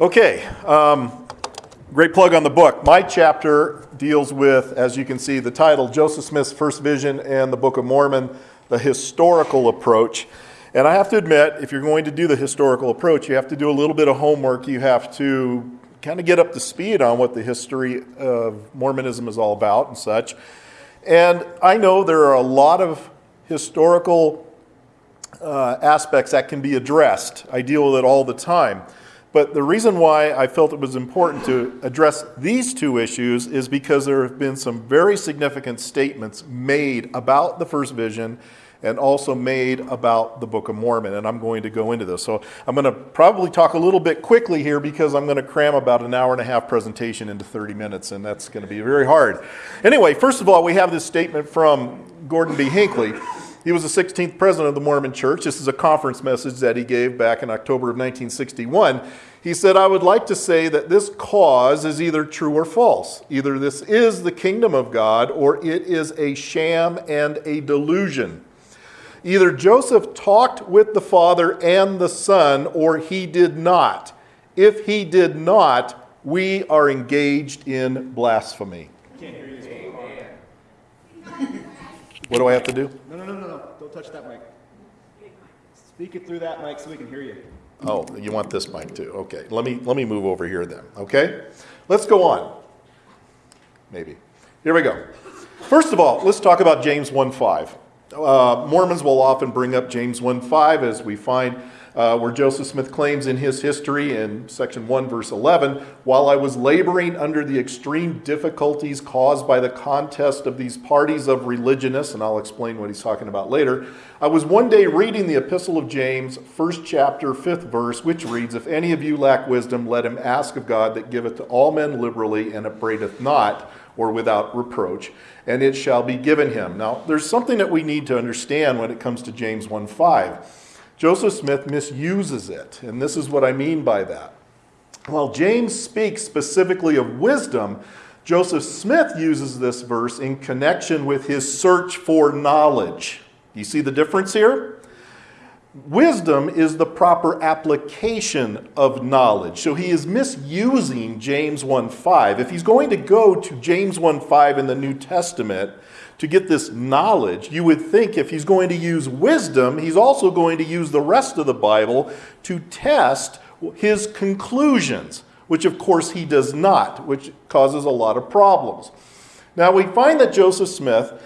Okay, um, great plug on the book. My chapter deals with, as you can see, the title Joseph Smith's First Vision and the Book of Mormon, the historical approach. And I have to admit, if you're going to do the historical approach, you have to do a little bit of homework. You have to kind of get up to speed on what the history of Mormonism is all about and such. And I know there are a lot of historical uh, aspects that can be addressed. I deal with it all the time. But the reason why I felt it was important to address these two issues is because there have been some very significant statements made about the first vision and also made about the Book of Mormon. And I'm going to go into this. So I'm going to probably talk a little bit quickly here because I'm going to cram about an hour and a half presentation into 30 minutes, and that's going to be very hard. Anyway, first of all, we have this statement from Gordon B. Hinckley. He was the 16th president of the Mormon Church. This is a conference message that he gave back in October of 1961. He said, I would like to say that this cause is either true or false. Either this is the kingdom of God or it is a sham and a delusion. Either Joseph talked with the Father and the Son, or he did not. If he did not, we are engaged in blasphemy. What do I have to do? No, no, no, no. Don't touch that mic. Speak it through that mic so we can hear you. Oh, you want this mic too? Okay. Let me let me move over here then. Okay? Let's go on. Maybe. Here we go. First of all, let's talk about James 1:5. Uh, Mormons will often bring up James 1:5 as we find uh, where Joseph Smith claims in his history in section 1, verse 11 While I was laboring under the extreme difficulties caused by the contest of these parties of religionists, and I'll explain what he's talking about later, I was one day reading the Epistle of James, first chapter, fifth verse, which reads If any of you lack wisdom, let him ask of God that giveth to all men liberally and upbraideth not or without reproach, and it shall be given him. Now, there's something that we need to understand when it comes to James 1 5. Joseph Smith misuses it, and this is what I mean by that. While James speaks specifically of wisdom, Joseph Smith uses this verse in connection with his search for knowledge. You see the difference here? Wisdom is the proper application of knowledge. So he is misusing James 1:5. If he's going to go to James 1:5 in the New Testament to get this knowledge, you would think if he's going to use wisdom, he's also going to use the rest of the Bible to test his conclusions, which of course he does not, which causes a lot of problems. Now we find that Joseph Smith,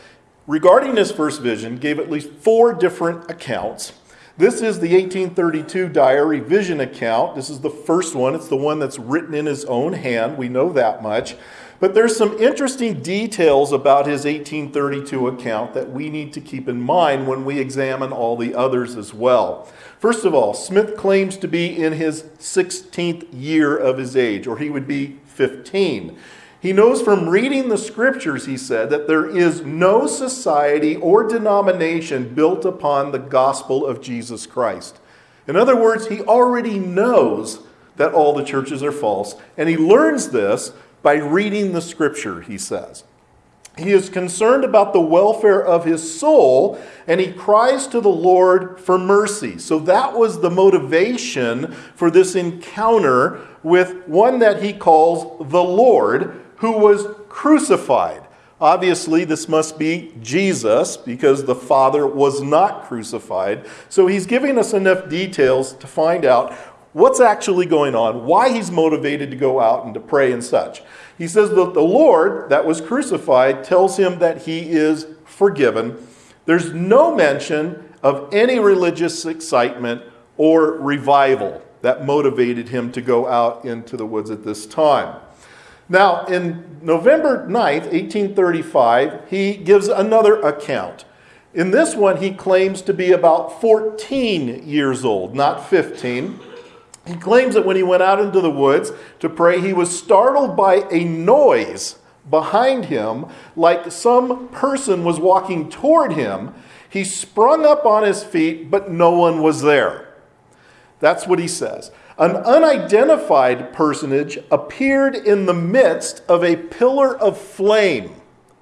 regarding his first vision, gave at least four different accounts this is the 1832 diary vision account. This is the first one. It's the one that's written in his own hand. We know that much. But there's some interesting details about his 1832 account that we need to keep in mind when we examine all the others as well. First of all, Smith claims to be in his 16th year of his age, or he would be 15. He knows from reading the scriptures, he said, that there is no society or denomination built upon the gospel of Jesus Christ. In other words, he already knows that all the churches are false, and he learns this by reading the scripture, he says. He is concerned about the welfare of his soul, and he cries to the Lord for mercy. So that was the motivation for this encounter with one that he calls the Lord, who was crucified. Obviously, this must be Jesus because the Father was not crucified. So he's giving us enough details to find out what's actually going on, why he's motivated to go out and to pray and such. He says that the Lord that was crucified tells him that he is forgiven. There's no mention of any religious excitement or revival that motivated him to go out into the woods at this time. Now, in November 9th, 1835, he gives another account. In this one, he claims to be about 14 years old, not 15. He claims that when he went out into the woods to pray, he was startled by a noise behind him, like some person was walking toward him. He sprung up on his feet, but no one was there. That's what he says. An unidentified personage appeared in the midst of a pillar of flame.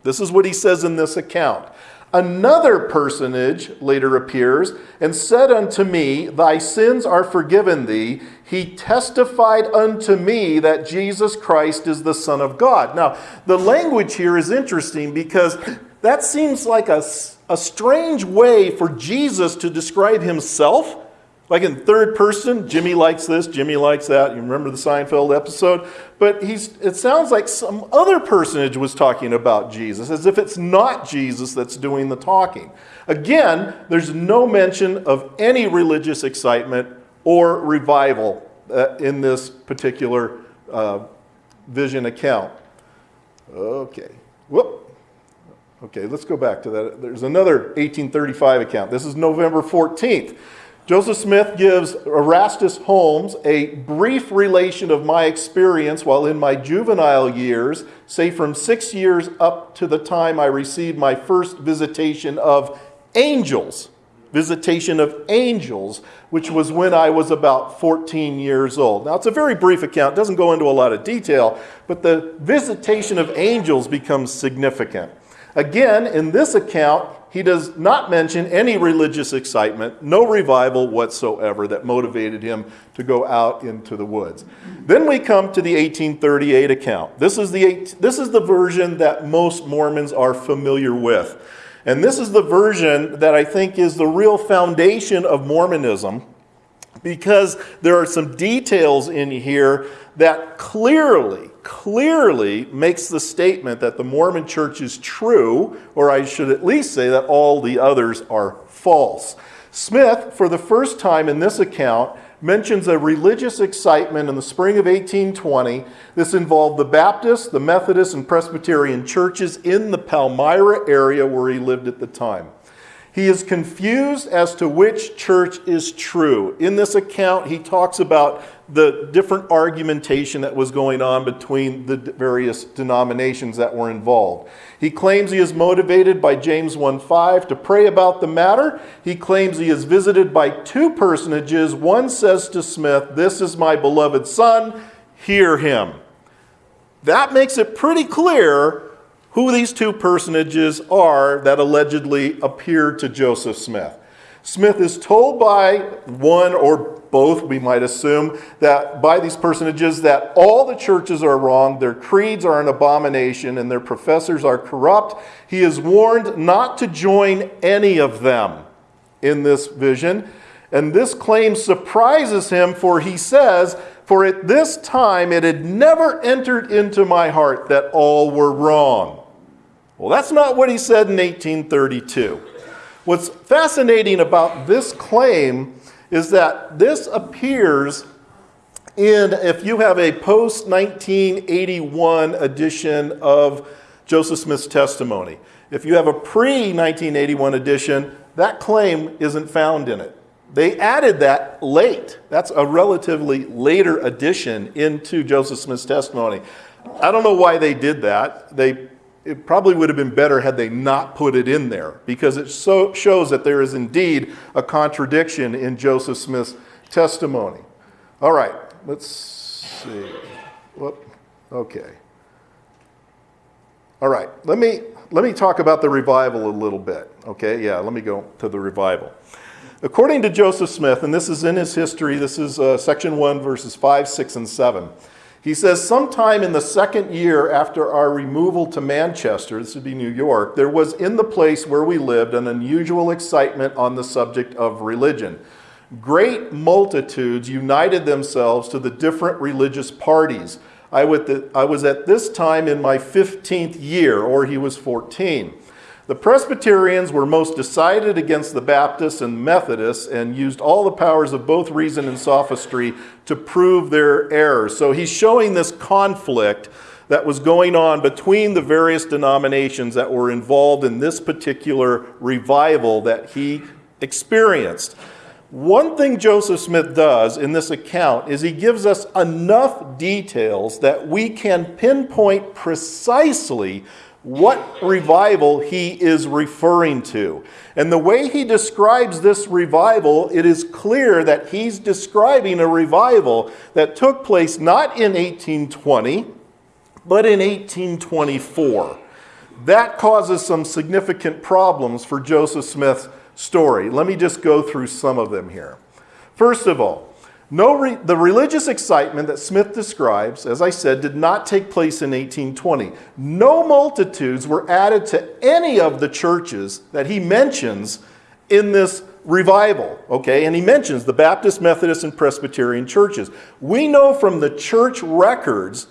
This is what he says in this account. Another personage later appears and said unto me, Thy sins are forgiven thee. He testified unto me that Jesus Christ is the Son of God. Now, the language here is interesting because that seems like a, a strange way for Jesus to describe himself. Like in third person, Jimmy likes this, Jimmy likes that. You remember the Seinfeld episode? But he's, it sounds like some other personage was talking about Jesus, as if it's not Jesus that's doing the talking. Again, there's no mention of any religious excitement or revival uh, in this particular uh, vision account. Okay. Whoop. Okay, let's go back to that. There's another 1835 account. This is November 14th. Joseph Smith gives Erastus Holmes a brief relation of my experience while in my juvenile years, say from six years up to the time I received my first visitation of angels. Visitation of angels, which was when I was about 14 years old. Now, it's a very brief account, doesn't go into a lot of detail, but the visitation of angels becomes significant. Again, in this account, he does not mention any religious excitement, no revival whatsoever that motivated him to go out into the woods. Then we come to the 1838 account. This is the, this is the version that most Mormons are familiar with. And this is the version that I think is the real foundation of Mormonism because there are some details in here that clearly clearly makes the statement that the Mormon church is true, or I should at least say that all the others are false. Smith, for the first time in this account, mentions a religious excitement in the spring of 1820. This involved the Baptist, the Methodist, and Presbyterian churches in the Palmyra area where he lived at the time. He is confused as to which church is true. In this account, he talks about the different argumentation that was going on between the various denominations that were involved. He claims he is motivated by James 1:5 to pray about the matter. He claims he is visited by two personages. One says to Smith, "This is my beloved son, hear him." That makes it pretty clear who these two personages are that allegedly appeared to Joseph Smith. Smith is told by one or both, we might assume, that by these personages that all the churches are wrong, their creeds are an abomination, and their professors are corrupt. He is warned not to join any of them in this vision. And this claim surprises him, for he says, For at this time it had never entered into my heart that all were wrong. Well, that's not what he said in 1832. What's fascinating about this claim is that this appears in, if you have a post 1981 edition of Joseph Smith's testimony. If you have a pre 1981 edition, that claim isn't found in it. They added that late. That's a relatively later addition into Joseph Smith's testimony. I don't know why they did that. They it probably would have been better had they not put it in there because it so shows that there is indeed a contradiction in Joseph Smith's testimony. All right, let's see. Whoop. Okay. All right, let me, let me talk about the revival a little bit. Okay, yeah, let me go to the revival. According to Joseph Smith, and this is in his history, this is uh, section 1, verses 5, 6, and 7. He says, sometime in the second year after our removal to Manchester, this would be New York, there was in the place where we lived an unusual excitement on the subject of religion. Great multitudes united themselves to the different religious parties. I was at this time in my 15th year, or he was 14. The Presbyterians were most decided against the Baptists and Methodists and used all the powers of both reason and sophistry to prove their errors. So he's showing this conflict that was going on between the various denominations that were involved in this particular revival that he experienced. One thing Joseph Smith does in this account is he gives us enough details that we can pinpoint precisely what revival he is referring to. And the way he describes this revival, it is clear that he's describing a revival that took place not in 1820, but in 1824. That causes some significant problems for Joseph Smith's story. Let me just go through some of them here. First of all, No re- the religious excitement that Smith describes, as I said, did not take place in 1820. No multitudes were added to any of the churches that he mentions in this revival, okay? And he mentions the Baptist, Methodist, and Presbyterian churches. We know from the church records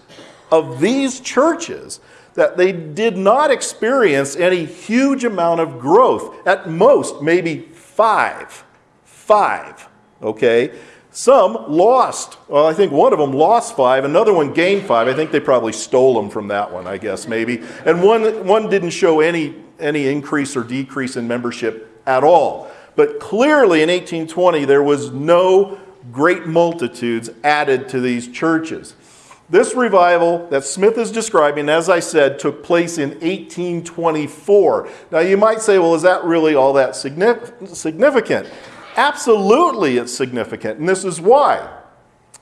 of these churches that they did not experience any huge amount of growth. At most, maybe five. Five, okay? Some lost. Well, I think one of them lost five, another one gained five. I think they probably stole them from that one, I guess, maybe. And one, one didn't show any, any increase or decrease in membership at all. But clearly in 1820, there was no great multitudes added to these churches. This revival that Smith is describing, as I said, took place in 1824. Now you might say, well, is that really all that significant? Absolutely, it's significant. And this is why.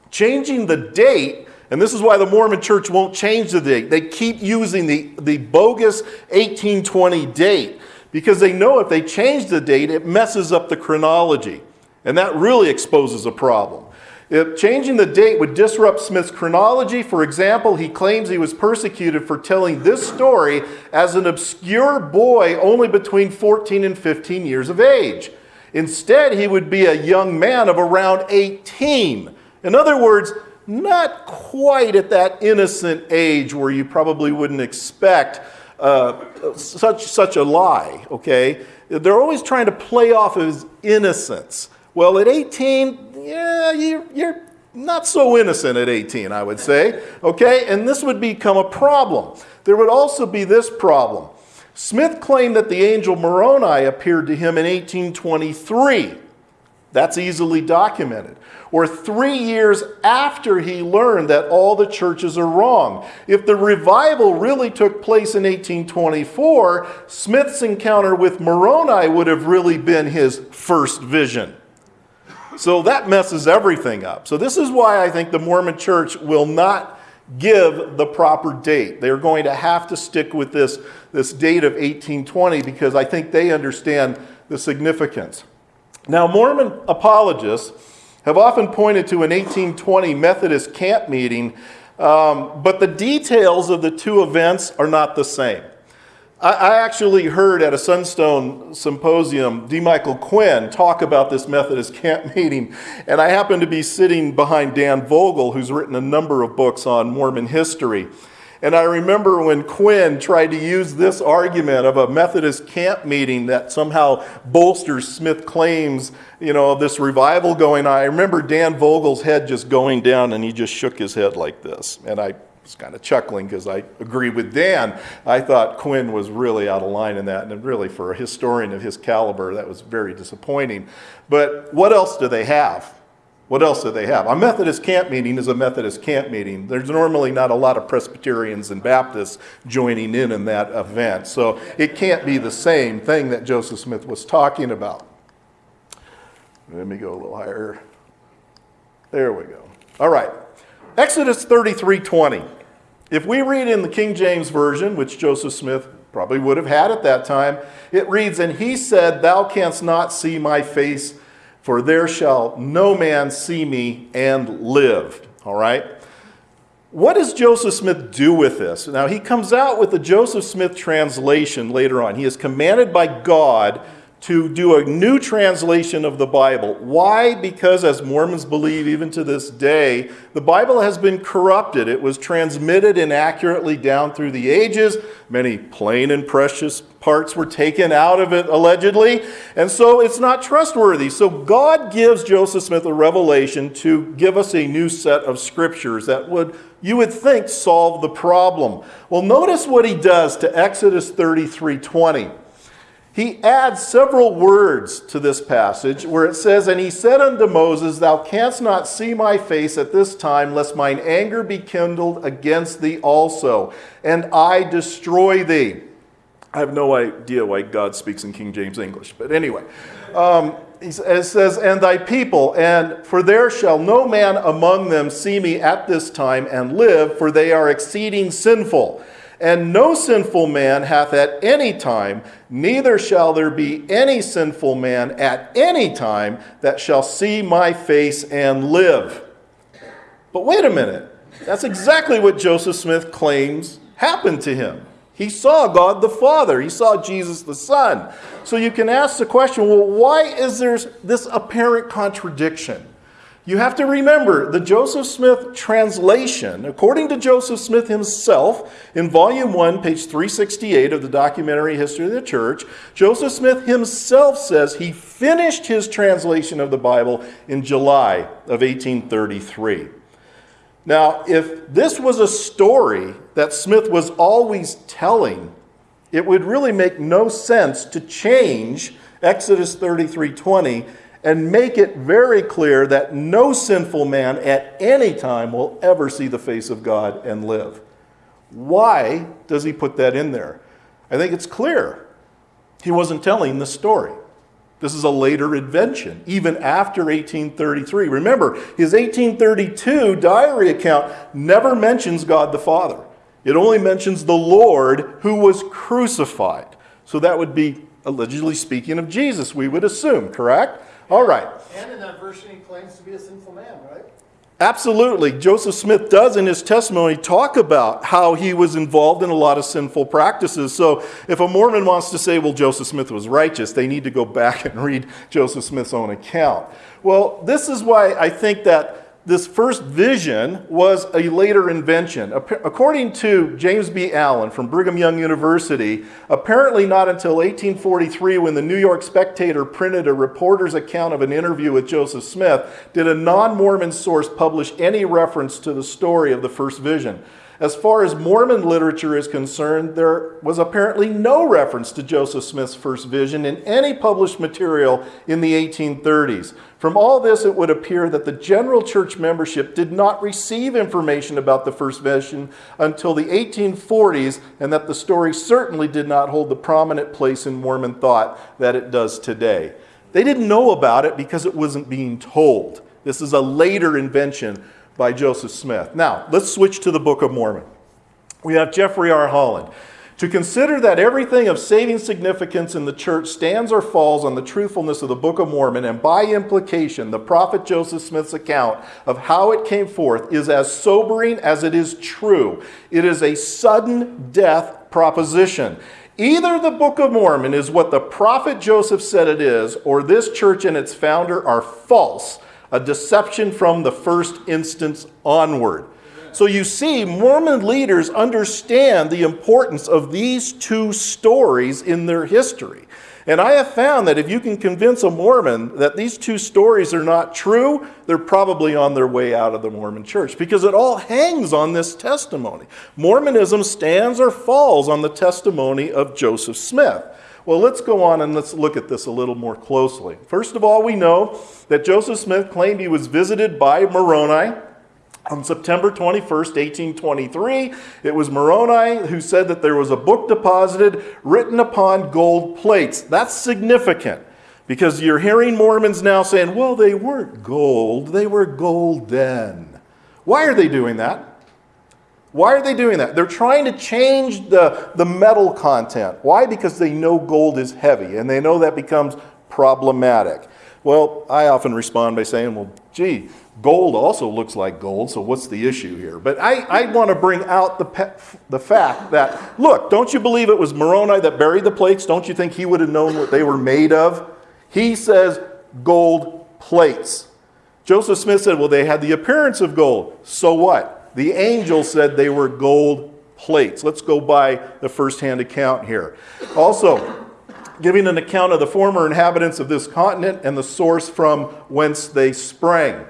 Changing the date, and this is why the Mormon church won't change the date. They keep using the, the bogus 1820 date because they know if they change the date, it messes up the chronology. And that really exposes a problem. If changing the date would disrupt Smith's chronology, for example, he claims he was persecuted for telling this story as an obscure boy only between 14 and 15 years of age. Instead, he would be a young man of around 18. In other words, not quite at that innocent age where you probably wouldn't expect uh, such, such a lie, okay? They're always trying to play off his innocence. Well, at 18, yeah, you're, you're not so innocent at 18, I would say. Okay? And this would become a problem. There would also be this problem. Smith claimed that the angel Moroni appeared to him in 1823. That's easily documented. Or three years after he learned that all the churches are wrong. If the revival really took place in 1824, Smith's encounter with Moroni would have really been his first vision. So that messes everything up. So this is why I think the Mormon church will not give the proper date. They're going to have to stick with this, this date of 1820 because I think they understand the significance. Now, Mormon apologists have often pointed to an 1820 Methodist camp meeting, um, but the details of the two events are not the same. I, actually heard at a Sunstone symposium D. Michael Quinn talk about this Methodist camp meeting, and I happened to be sitting behind Dan Vogel, who's written a number of books on Mormon history. And I remember when Quinn tried to use this argument of a Methodist camp meeting that somehow bolsters Smith claims, you know, this revival going on. I remember Dan Vogel's head just going down and he just shook his head like this. And I was kind of chuckling because I agree with Dan. I thought Quinn was really out of line in that, and really for a historian of his caliber, that was very disappointing. But what else do they have? What else do they have? A Methodist camp meeting is a Methodist camp meeting. There's normally not a lot of Presbyterians and Baptists joining in in that event. So it can't be the same thing that Joseph Smith was talking about. Let me go a little higher. There we go. All right. Exodus 33:20. If we read in the King James Version, which Joseph Smith probably would have had at that time, it reads, And he said, Thou canst not see my face, for there shall no man see me and live. All right? What does Joseph Smith do with this? Now, he comes out with the Joseph Smith translation later on. He is commanded by God to do a new translation of the Bible. Why? Because, as Mormons believe even to this day, the Bible has been corrupted. It was transmitted inaccurately down through the ages. Many plain and precious parts were taken out of it, allegedly, and so it's not trustworthy. So, God gives Joseph Smith a revelation to give us a new set of scriptures that would, you would think, solve the problem. Well, notice what he does to Exodus 33 20 he adds several words to this passage where it says, And he said unto Moses, Thou canst not see my face at this time, lest mine anger be kindled against thee also, and I destroy thee. I have no idea why God speaks in King James English, but anyway. Um, it says, And thy people, and for there shall no man among them see me at this time and live, for they are exceeding sinful. And no sinful man hath at any time, neither shall there be any sinful man at any time that shall see my face and live. But wait a minute. That's exactly what Joseph Smith claims happened to him. He saw God the Father, he saw Jesus the Son. So you can ask the question well, why is there this apparent contradiction? You have to remember the Joseph Smith translation, according to Joseph Smith himself, in volume 1, page 368 of the documentary History of the Church, Joseph Smith himself says he finished his translation of the Bible in July of 1833. Now, if this was a story that Smith was always telling, it would really make no sense to change Exodus 33:20 and make it very clear that no sinful man at any time will ever see the face of God and live. Why does he put that in there? I think it's clear. He wasn't telling the story. This is a later invention, even after 1833. Remember, his 1832 diary account never mentions God the Father. It only mentions the Lord who was crucified. So that would be allegedly speaking of Jesus, we would assume, correct? All right. And in that version, he claims to be a sinful man, right? Absolutely. Joseph Smith does in his testimony talk about how he was involved in a lot of sinful practices. So if a Mormon wants to say, well, Joseph Smith was righteous, they need to go back and read Joseph Smith's own account. Well, this is why I think that this first vision was a later invention. According to James B. Allen from Brigham Young University, apparently not until 1843, when the New York Spectator printed a reporter's account of an interview with Joseph Smith, did a non Mormon source publish any reference to the story of the first vision. As far as Mormon literature is concerned, there was apparently no reference to Joseph Smith's first vision in any published material in the 1830s. From all this, it would appear that the general church membership did not receive information about the first vision until the 1840s, and that the story certainly did not hold the prominent place in Mormon thought that it does today. They didn't know about it because it wasn't being told. This is a later invention by Joseph Smith. Now, let's switch to the Book of Mormon. We have Jeffrey R. Holland. To consider that everything of saving significance in the church stands or falls on the truthfulness of the Book of Mormon, and by implication, the prophet Joseph Smith's account of how it came forth is as sobering as it is true. It is a sudden death proposition. Either the Book of Mormon is what the prophet Joseph said it is, or this church and its founder are false a deception from the first instance onward. So you see, Mormon leaders understand the importance of these two stories in their history. And I have found that if you can convince a Mormon that these two stories are not true, they're probably on their way out of the Mormon church because it all hangs on this testimony. Mormonism stands or falls on the testimony of Joseph Smith. Well, let's go on and let's look at this a little more closely. First of all, we know that Joseph Smith claimed he was visited by Moroni on September 21st, 1823. It was Moroni who said that there was a book deposited written upon gold plates. That's significant because you're hearing Mormons now saying, well, they weren't gold, they were golden. Why are they doing that? Why are they doing that? They're trying to change the, the metal content. Why? Because they know gold is heavy and they know that becomes problematic. Well, I often respond by saying, well, gee, gold also looks like gold, so what's the issue here? But I, I want to bring out the, the fact that, look, don't you believe it was Moroni that buried the plates? Don't you think he would have known what they were made of? He says gold plates. Joseph Smith said, well, they had the appearance of gold. So what? The angel said they were gold plates. Let's go by the first-hand account here. Also, giving an account of the former inhabitants of this continent and the source from whence they sprang.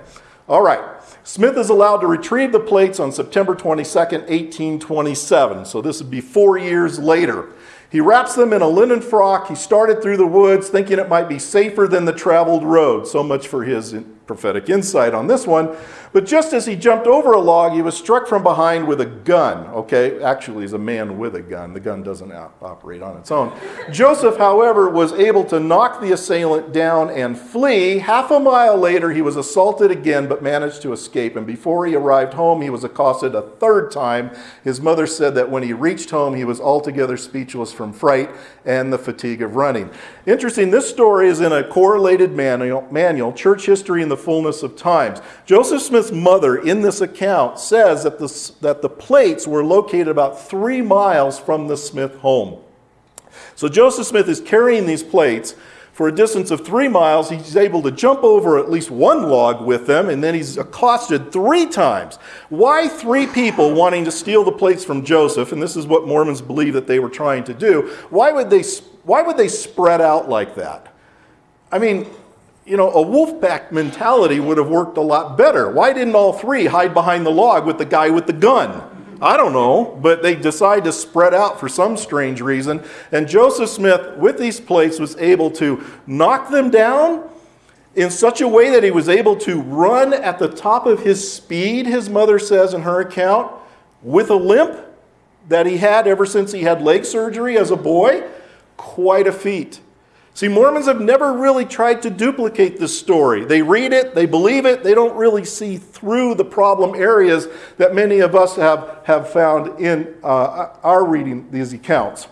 All right. Smith is allowed to retrieve the plates on September 22nd, 1827. So this would be four years later. He wraps them in a linen frock. He started through the woods thinking it might be safer than the traveled road. So much for his prophetic insight on this one. But just as he jumped over a log, he was struck from behind with a gun. Okay, actually, he's a man with a gun. The gun doesn't operate on its own. Joseph, however, was able to knock the assailant down and flee. Half a mile later, he was assaulted again, but managed to escape. And before he arrived home, he was accosted a third time. His mother said that when he reached home, he was altogether speechless from fright and the fatigue of running. Interesting, this story is in a correlated manual, manual Church History in the Fullness of Times. Joseph Smith's mother in this account says that the, that the plates were located about three miles from the Smith home. So Joseph Smith is carrying these plates for a distance of three miles. He's able to jump over at least one log with them, and then he's accosted three times. Why three people wanting to steal the plates from Joseph? And this is what Mormons believe that they were trying to do. Why would they, why would they spread out like that? I mean, you know, a wolf pack mentality would have worked a lot better. Why didn't all three hide behind the log with the guy with the gun? I don't know, but they decide to spread out for some strange reason. And Joseph Smith, with these plates, was able to knock them down in such a way that he was able to run at the top of his speed, his mother says in her account, with a limp that he had ever since he had leg surgery as a boy. Quite a feat. See, Mormons have never really tried to duplicate this story. They read it, they believe it, they don't really see through the problem areas that many of us have, have found in uh, our reading these accounts.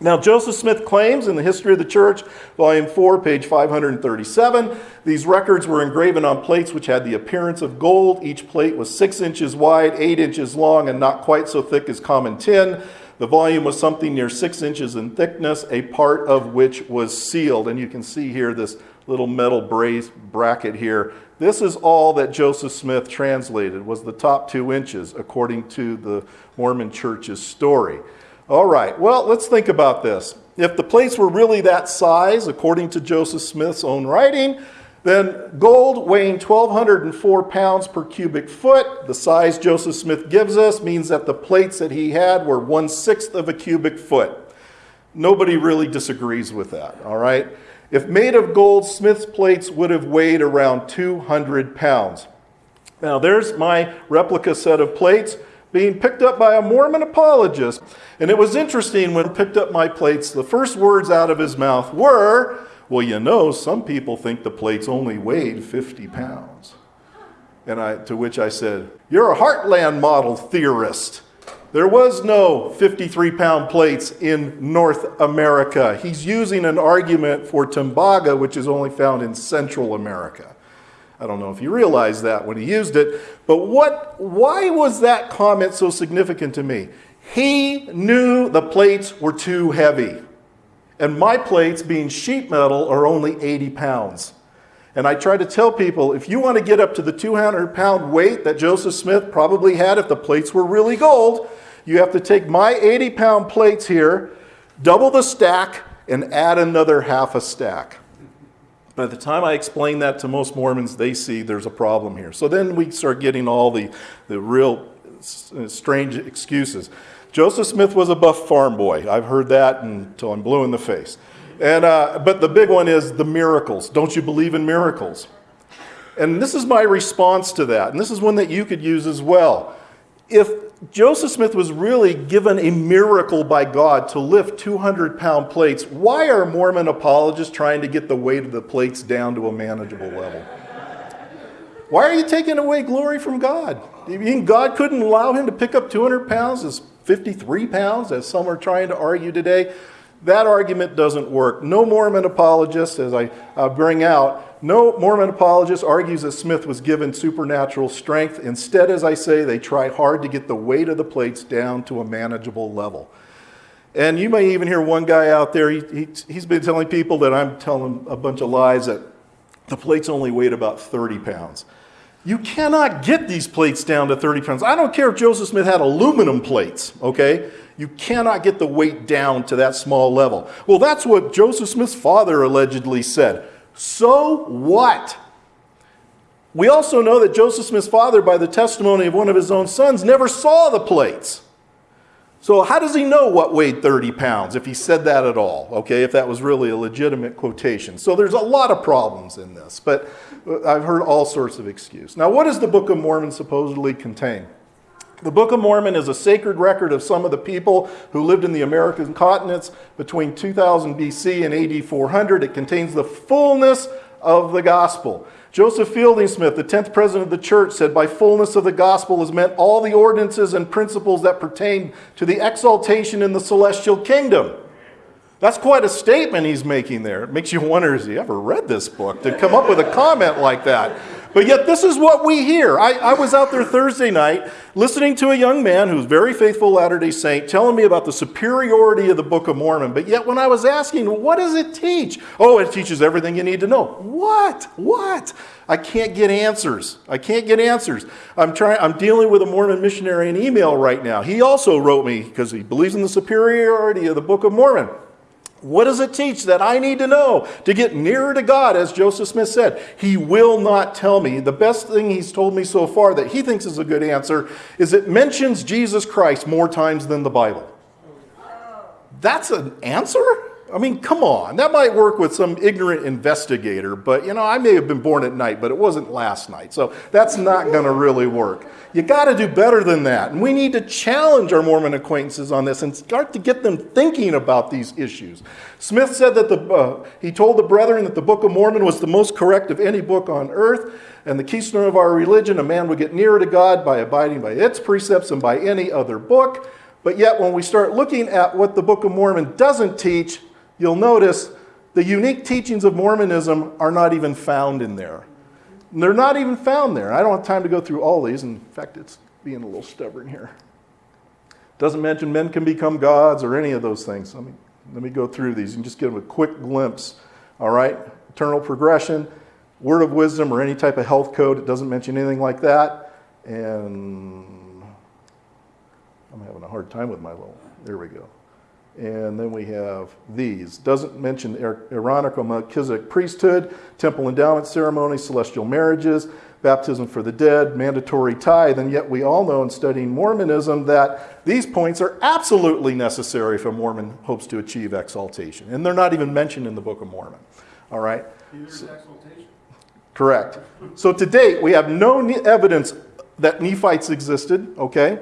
Now, Joseph Smith claims in the History of the Church, Volume 4, page 537, these records were engraven on plates which had the appearance of gold. Each plate was six inches wide, eight inches long, and not quite so thick as common tin. The volume was something near six inches in thickness, a part of which was sealed. And you can see here this little metal brace bracket here. This is all that Joseph Smith translated, was the top two inches, according to the Mormon Church's story. All right, well, let's think about this. If the plates were really that size, according to Joseph Smith's own writing, then gold weighing 1,204 pounds per cubic foot, the size Joseph Smith gives us, means that the plates that he had were one sixth of a cubic foot. Nobody really disagrees with that, all right? If made of gold, Smith's plates would have weighed around 200 pounds. Now, there's my replica set of plates being picked up by a Mormon apologist. And it was interesting when he picked up my plates, the first words out of his mouth were, well, you know, some people think the plates only weighed 50 pounds. And I, to which I said, You're a Heartland model theorist. There was no 53 pound plates in North America. He's using an argument for Tumbaga, which is only found in Central America. I don't know if you realized that when he used it, but what, why was that comment so significant to me? He knew the plates were too heavy. And my plates, being sheet metal, are only 80 pounds. And I try to tell people if you want to get up to the 200 pound weight that Joseph Smith probably had if the plates were really gold, you have to take my 80 pound plates here, double the stack, and add another half a stack. By the time I explain that to most Mormons, they see there's a problem here. So then we start getting all the, the real strange excuses. Joseph Smith was a buff farm boy. I've heard that until I'm blue in the face. And, uh, but the big one is the miracles. Don't you believe in miracles? And this is my response to that. And this is one that you could use as well. If Joseph Smith was really given a miracle by God to lift 200 pound plates, why are Mormon apologists trying to get the weight of the plates down to a manageable level? Why are you taking away glory from God? God couldn't allow him to pick up 200 pounds as 53 pounds, as some are trying to argue today? That argument doesn't work. No Mormon apologist, as I uh, bring out, no Mormon apologist argues that Smith was given supernatural strength. Instead, as I say, they try hard to get the weight of the plates down to a manageable level. And you may even hear one guy out there, he, he, he's been telling people that I'm telling a bunch of lies that the plates only weighed about 30 pounds. You cannot get these plates down to 30 pounds. I don't care if Joseph Smith had aluminum plates, okay? You cannot get the weight down to that small level. Well, that's what Joseph Smith's father allegedly said. So what? We also know that Joseph Smith's father, by the testimony of one of his own sons, never saw the plates. So, how does he know what weighed 30 pounds if he said that at all? Okay, if that was really a legitimate quotation. So, there's a lot of problems in this. But I've heard all sorts of excuse. Now, what does the Book of Mormon supposedly contain? The Book of Mormon is a sacred record of some of the people who lived in the American continents between 2000 BC and AD 400. It contains the fullness of the gospel. Joseph Fielding Smith, the 10th president of the church, said, By fullness of the gospel is meant all the ordinances and principles that pertain to the exaltation in the celestial kingdom. That's quite a statement he's making there. It makes you wonder has he ever read this book to come up with a comment like that? But yet, this is what we hear. I, I was out there Thursday night listening to a young man who's very faithful Latter day Saint telling me about the superiority of the Book of Mormon. But yet, when I was asking, what does it teach? Oh, it teaches everything you need to know. What? What? I can't get answers. I can't get answers. I'm trying. I'm dealing with a Mormon missionary in email right now. He also wrote me because he believes in the superiority of the Book of Mormon. What does it teach that I need to know to get nearer to God, as Joseph Smith said? He will not tell me. The best thing he's told me so far that he thinks is a good answer is it mentions Jesus Christ more times than the Bible. That's an answer? I mean, come on. That might work with some ignorant investigator, but you know, I may have been born at night, but it wasn't last night. So that's not going to really work. You got to do better than that. And we need to challenge our Mormon acquaintances on this and start to get them thinking about these issues. Smith said that the, uh, he told the brethren that the Book of Mormon was the most correct of any book on earth and the keystone of our religion. A man would get nearer to God by abiding by its precepts and by any other book. But yet, when we start looking at what the Book of Mormon doesn't teach, you'll notice the unique teachings of Mormonism are not even found in there. And they're not even found there. I don't have time to go through all these. In fact, it's being a little stubborn here. Doesn't mention men can become gods or any of those things. Let me, let me go through these and just give them a quick glimpse. All right? Eternal progression, word of wisdom, or any type of health code. It doesn't mention anything like that. And I'm having a hard time with my little. There we go. And then we have these. Doesn't mention Aaronical Melchizedek priesthood, temple endowment ceremony, celestial marriages, baptism for the dead, mandatory tithe, and yet we all know in studying Mormonism that these points are absolutely necessary if a Mormon hopes to achieve exaltation. And they're not even mentioned in the Book of Mormon. All right? Correct. So to date, we have no evidence that Nephites existed, okay?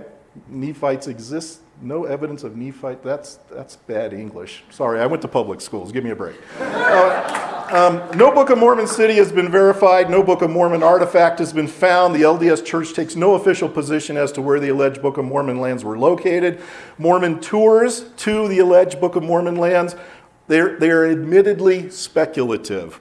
Nephites exist no evidence of Nephite. That's, that's bad English. Sorry, I went to public schools. Give me a break. Uh, um, no Book of Mormon city has been verified. No Book of Mormon artifact has been found. The LDS Church takes no official position as to where the alleged Book of Mormon lands were located. Mormon tours to the alleged Book of Mormon lands, they're, they're admittedly speculative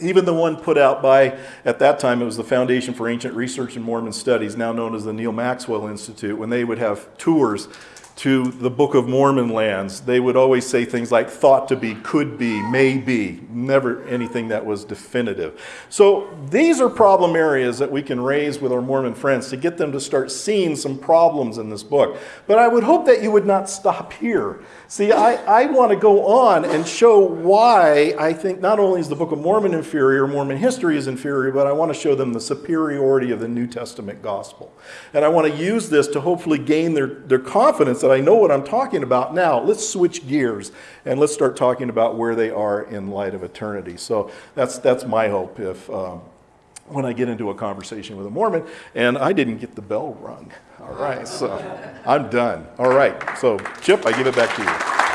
even the one put out by, at that time, it was the Foundation for Ancient Research and Mormon Studies, now known as the Neal Maxwell Institute, when they would have tours to the Book of Mormon lands, they would always say things like thought to be, could be, may be, never anything that was definitive. So these are problem areas that we can raise with our Mormon friends to get them to start seeing some problems in this book. But I would hope that you would not stop here. See, I, I want to go on and show why I think not only is the Book of Mormon inferior, Mormon history is inferior, but I want to show them the superiority of the New Testament gospel. And I want to use this to hopefully gain their, their confidence that I know what I'm talking about now. Let's switch gears and let's start talking about where they are in light of eternity. So that's, that's my hope if, um, when I get into a conversation with a Mormon, and I didn't get the bell rung. All right, so I'm done. All right, so Chip, I give it back to you.